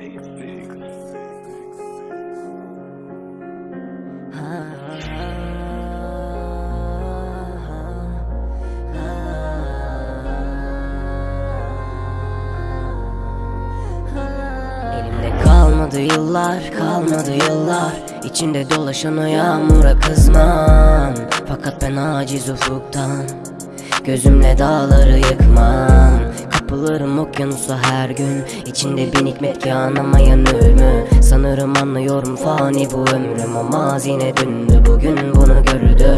Elimde kalmadı yıllar, kalmadı yıllar. İçinde dolaşan o yağmura kızmam. Fakat ben aciz ufuktan Gözümle dağları yıkmam Kapılırım okyanusa her gün. İçinde bin hikmet ki anlamayan ölümü. Sanırım anlıyorum fani bu ömrüm. O mazine döndü bugün bunu gördüm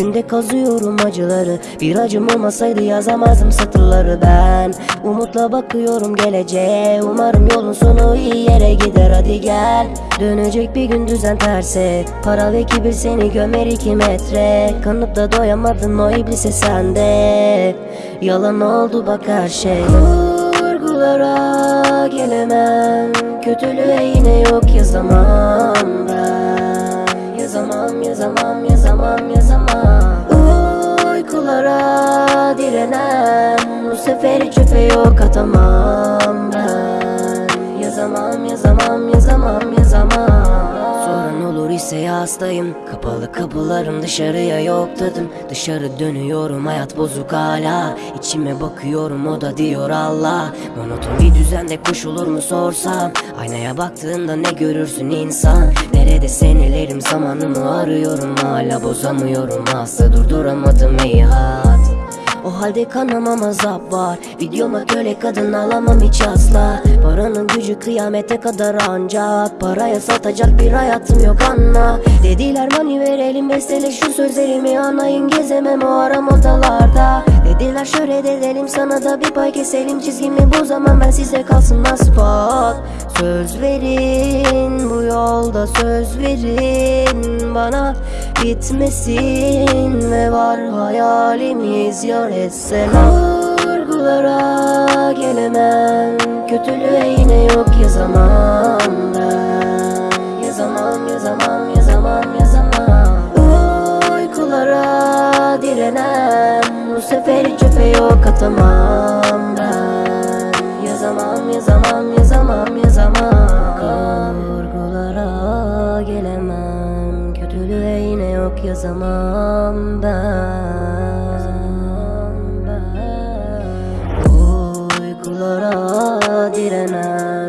Bugün de kazıyorum acıları. Bir acım olmasaydı yazamazdım satırları. Ben Umutla bakıyorum geleceğe. Umarım yolun sonu iyi yere gider. Hadi gel. Dönecek bir gün düzen terse. Para ve kibir seni gömer iki metre. Kanıp da doyamadın o iblise sende. Yalan oldu bak her şey. Vurgulara gelemem. Kötülüğe yine yok yazamam Yazamam, yazamam, yazamam, Uykulara direnen Bu seferi çöpe yok atamam ben. Yazamam, yazamam, yazamam, yazamam. Soran olur ise hastayım. Kapalı kapılarım dışarıya yok tadım Dışarı dönüyorum hayat bozuk hala. İçime bakıyorum o da diyor Allah. Monoton bir düzende koşulur mu sorsam? Aynaya baktığında ne görürsün insan Nerede senelerim zamanımı arıyorum. Hala bozamıyorum. Asla durduramadım ey hat o halde kanamam azap var. Videoma köle kadın alamam hiç asla. Paranın gücü kıyamete kadar ancak. Paraya satacak bir hayatım yok anla. Dediler mani verelim bestele şu sözlerimi. Anlayın Gezemem o aram odalarda Dediler şöyle edelim sana da bir pay keselim. Çizgimi bu zaman ben size kalsın spot Söz verin bu yolda söz verin. Bana Bitmesin ve var hayalimiz yar etseler Vurgulara gelemem Kötülüğe yine yok yazamam ben. Yazamam yazamam yazamam yazamam. Uykulara direnen bu sefer çöpe yok atamam ben. Yazamam yazamam yazamam yazamam. Kavurgulara gelemem. Kötülüğe yine yok yazamam ben. Uykulara direnem